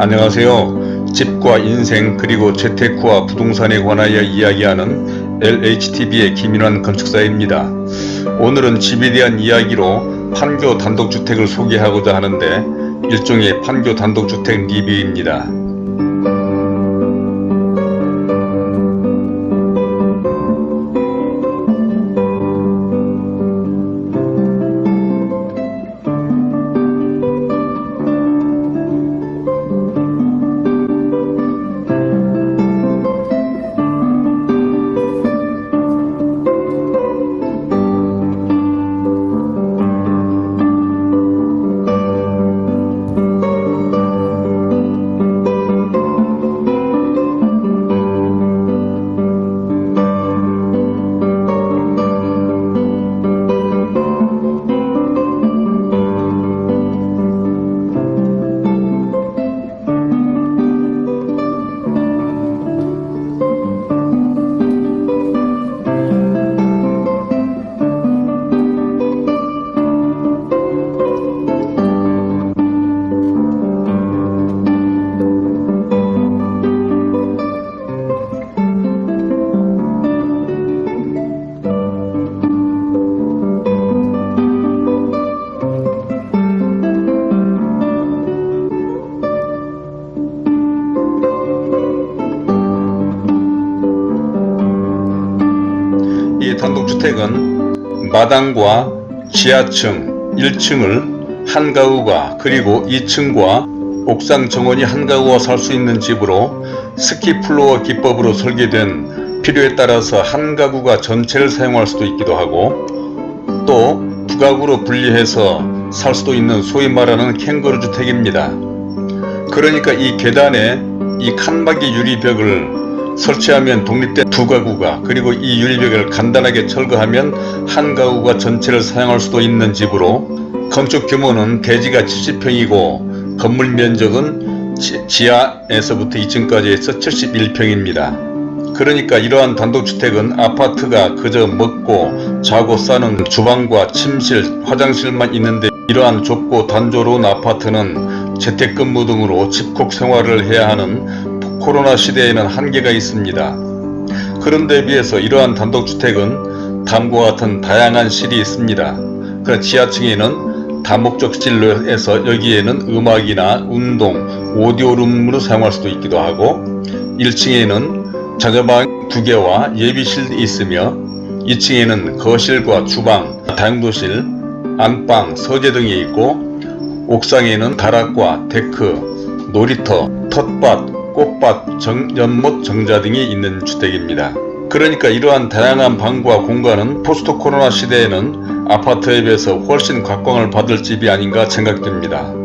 안녕하세요. 집과 인생 그리고 재테크와 부동산에 관하여 이야기하는 LHTV의 김인환 건축사입니다. 오늘은 집에 대한 이야기로 판교 단독주택을 소개하고자 하는데 일종의 판교 단독주택 리뷰입니다. 단독주택은 마당과 지하층 1층을 한 가구가 그리고 2층과 옥상 정원이 한 가구가 살 수 있는 집으로 스키플로어 기법으로 설계된 필요에 따라서 한 가구가 전체를 사용할 수도 있기도 하고 또 부가구로 분리해서 살 수도 있는 소위 말하는 캥거루 주택입니다. 그러니까 이 계단에 이 칸막이 유리벽을 설치하면 독립된 두 가구가 그리고 이 유리벽을 간단하게 철거하면 한 가구가 전체를 사용할 수도 있는 집으로 건축 규모는 대지가 70평이고 건물 면적은 지, 하에서부터 2층까지 해서 71평입니다. 그러니까 이러한 단독주택은 아파트가 그저 먹고 자고 싸는 주방과 침실, 화장실만 있는데 이러한 좁고 단조로운 아파트는 재택근무 등으로 집콕 생활을 해야 하는 코로나 시대에는 한계가 있습니다. 그런 데 비해서 이러한 단독주택은 다음과 같은 다양한 실이 있습니다. 그 지하층에는 다목적실로 해서 여기에는 음악이나 운동, 오디오룸으로 사용할 수도 있기도 하고 1층에는 자녀방 두 개와 예비실이 있으며 2층에는 거실과 주방, 다용도실, 안방, 서재 등이 있고 옥상에는 다락과 데크, 놀이터, 텃밭, 꽃밭, 정, 연못, 정자 등이 있는 주택입니다. 그러니까 이러한 다양한 방과 공간은 포스트 코로나 시대에는 아파트에 비해서 훨씬 각광을 받을 집이 아닌가 생각됩니다.